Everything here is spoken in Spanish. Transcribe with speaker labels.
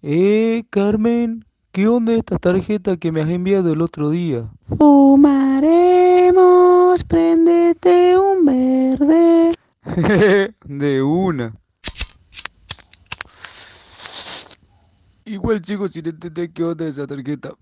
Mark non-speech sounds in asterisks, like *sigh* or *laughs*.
Speaker 1: Eh, Carmen, ¿qué onda esta tarjeta que me has enviado el otro día?
Speaker 2: Fumaremos, prendete un verde. *laughs*
Speaker 1: De una. Igual chicos, sin entender qué onda esa tarjeta.